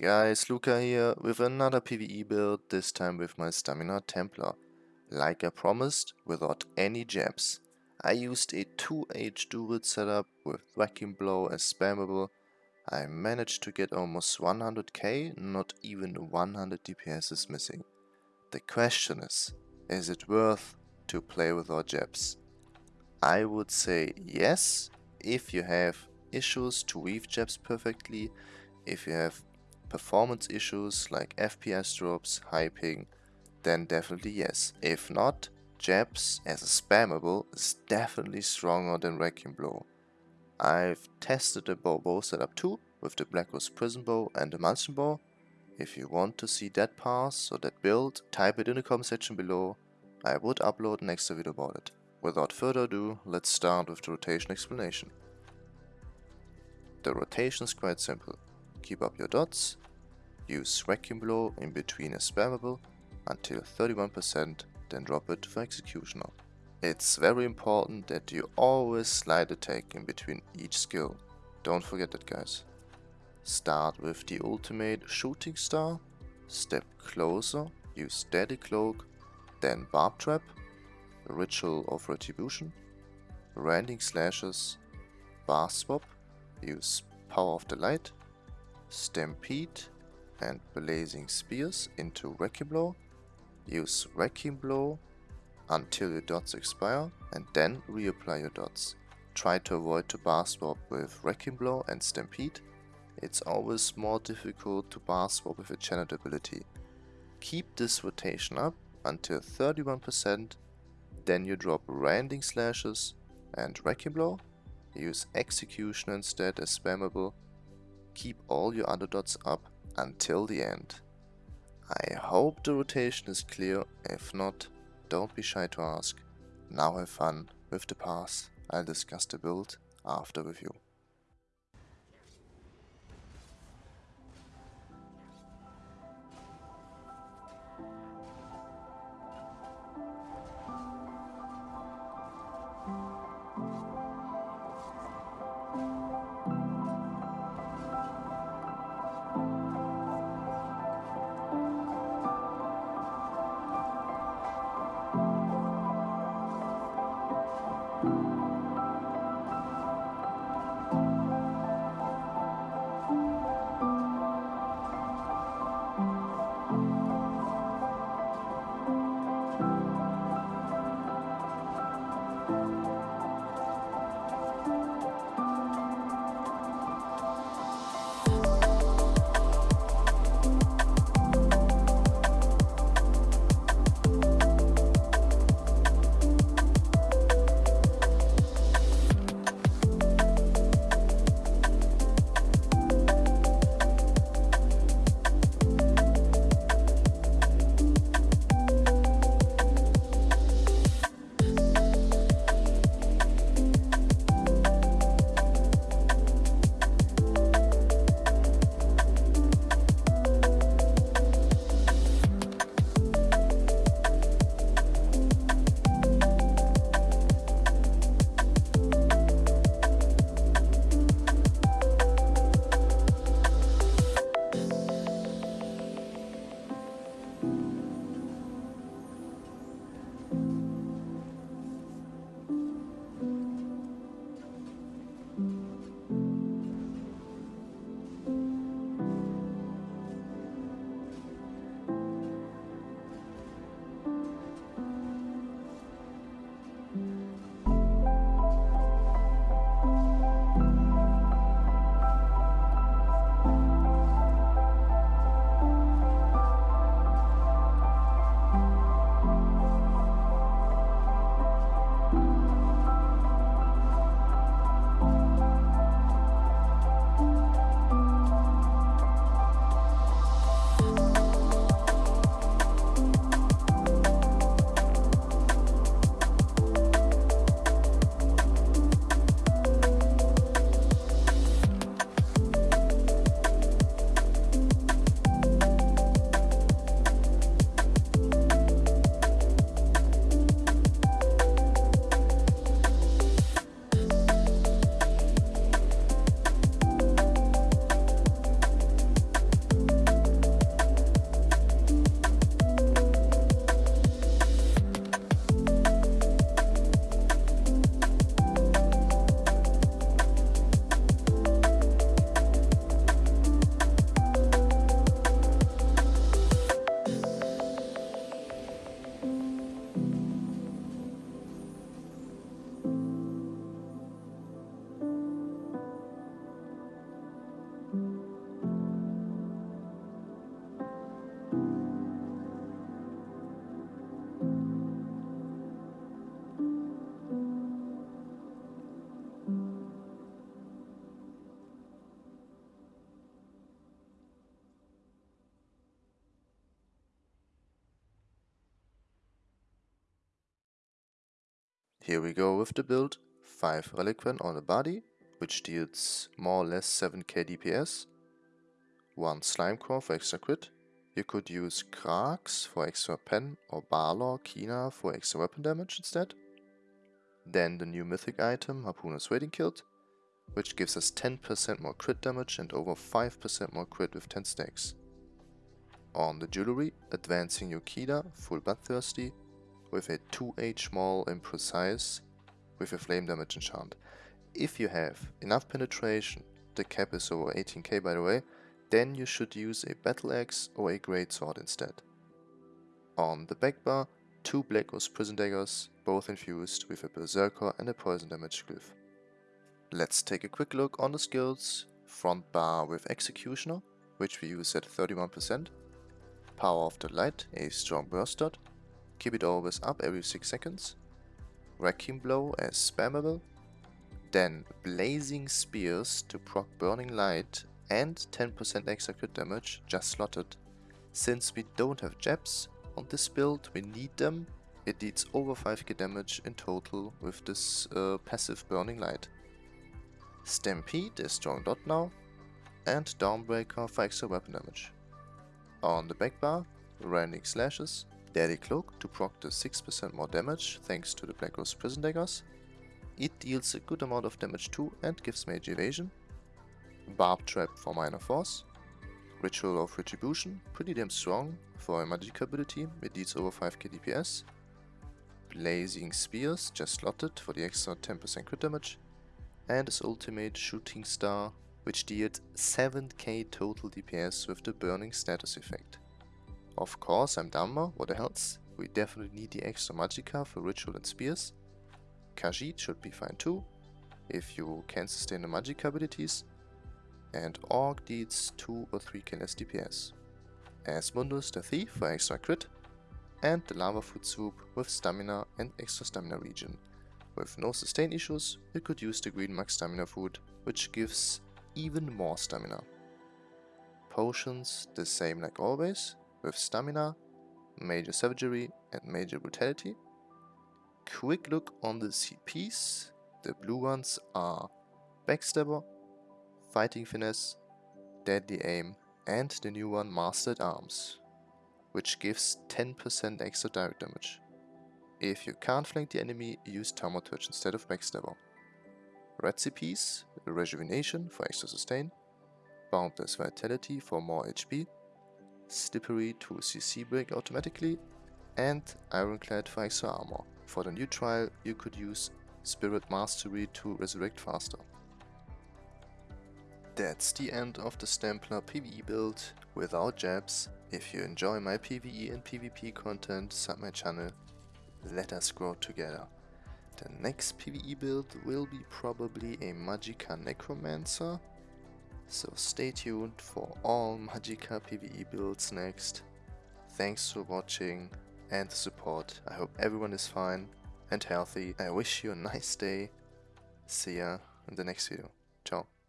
Guys, Luca here with another PvE build, this time with my Stamina Templar. Like I promised, without any jabs. I used a 2H dual setup with Wrecking Blow as spammable. I managed to get almost 100k, not even 100 DPS is missing. The question is, is it worth to play without jabs? I would say yes, if you have issues to weave jabs perfectly, if you have performance issues like FPS drops, high ping, then definitely yes. If not, Jabs as a spammable is definitely stronger than Wrecking Blow. I've tested the bow bow setup too, with the Black Rose Prison Bow and the Emulsion Bow. If you want to see that pass or that build, type it in the comment section below. I would upload an extra video about it. Without further ado, let's start with the rotation explanation. The rotation is quite simple. Keep up your dots, use Vacuum Blow in between a spammable until 31%, then drop it for executioner. It's very important that you always light attack in between each skill. Don't forget that guys. Start with the ultimate Shooting Star, step closer, use Deadly Cloak, then Barb Trap, Ritual of Retribution, Rending Slashes, Bar Swap, use Power of the Light, Stampede and Blazing Spears into Wrecking Blow. Use Wrecking Blow until your dots expire and then reapply your dots. Try to avoid to bar swap with Wrecking Blow and Stampede. It's always more difficult to bar swap with a channel ability. Keep this rotation up until 31%, then you drop Rending Slashes and Wrecking Blow. Use Execution instead as spammable keep all your other dots up until the end. I hope the rotation is clear, if not, don't be shy to ask. Now have fun with the pass, I'll discuss the build after review. Here we go with the build, 5 Relequen on the body, which deals more or less 7k DPS, 1 Slimecraw for extra crit, you could use Krags for extra pen or Balor Kina for extra weapon damage instead. Then the new mythic item, Harpooner's Wading Kilt, which gives us 10% more crit damage and over 5% more crit with 10 stacks. On the jewelry, advancing Yokeda, full bloodthirsty, with a 2H maul imprecise with a flame damage enchant. If you have enough penetration, the cap is over 18k by the way, then you should use a battle axe or a great sword instead. On the back bar, two Black Rose Prison Daggers, both infused with a Berserker and a poison damage glyph. Let's take a quick look on the skills. Front bar with Executioner, which we use at 31%. Power of the Light, a strong burst dot. Keep it always up every 6 seconds. Wrecking Blow as spammable. Then Blazing Spears to proc Burning Light and 10% extra crit damage just slotted. Since we don't have jabs on this build, we need them. It deals over 5k damage in total with this uh, passive Burning Light. Stampede is strong dot now, and Dawnbreaker for extra weapon damage. On the back bar, Rending Slashes, Deadly Cloak to proc the 6% more damage thanks to the Black Rose Prison Daggers. It deals a good amount of damage too and gives major evasion. Barb Trap for minor force. Ritual of Retribution, pretty damn strong for a magic ability, it deals over 5k DPS. Blazing Spears, just slotted for the extra 10% crit damage. And his ultimate Shooting Star, which deals 7k total DPS with the Burning status effect. Of course, I'm Dunmer, what hells, we definitely need the extra Magicka for Ritual and Spears. Khajiit should be fine too, if you can sustain the Magicka abilities and Orc deals 2 or 3k less DPS. Asmundus the Thief for extra crit, and the Lava Foot Soup with stamina and extra stamina regen. With no sustain issues, you could use the Green Max Stamina Food, which gives even more stamina. Potions the same like always, with stamina, major savagery and major brutality. Quick look on the CPs, the blue ones are Backstabber, Fighting Finesse, Deadly Aim and the new one Master-at-Arms, which gives 10% extra direct damage. If you can't flank the enemy, use Thaumaturge instead of Backstabber. Recipes, Rejuvenation for extra sustain, Boundless Vitality for more HP, Slippery to CC break automatically, and Ironclad for extra armor. For the new trial, you could use Spirit Mastery to resurrect faster. That's the end of the Stamplar PvE build without jabs. If you enjoy my PvE and PvP content, sub my channel. Let us grow together. The next PvE build will be probably a Magicka Necromancer. So stay tuned for all Magicka PvE builds next. Thanks for watching and the support. I hope everyone is fine and healthy. I wish you a nice day. See ya in the next video. Ciao.